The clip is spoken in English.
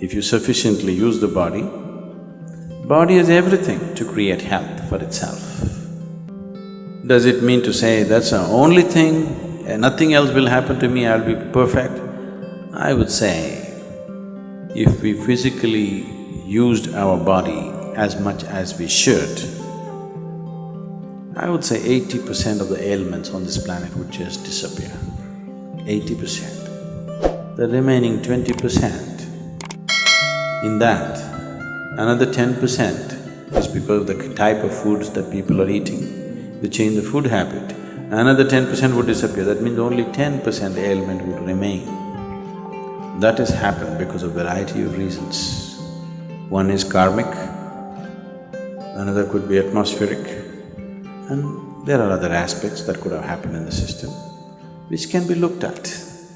If you sufficiently use the body, body has everything to create health for itself. Does it mean to say that's the only thing, and nothing else will happen to me, I'll be perfect? I would say, if we physically used our body as much as we should, I would say eighty percent of the ailments on this planet would just disappear. Eighty percent. The remaining twenty percent, in that, another ten percent is because of the type of foods that people are eating. They change the food habit, another ten percent would disappear, that means only ten percent ailment would remain. That has happened because of variety of reasons. One is karmic, another could be atmospheric, and there are other aspects that could have happened in the system which can be looked at.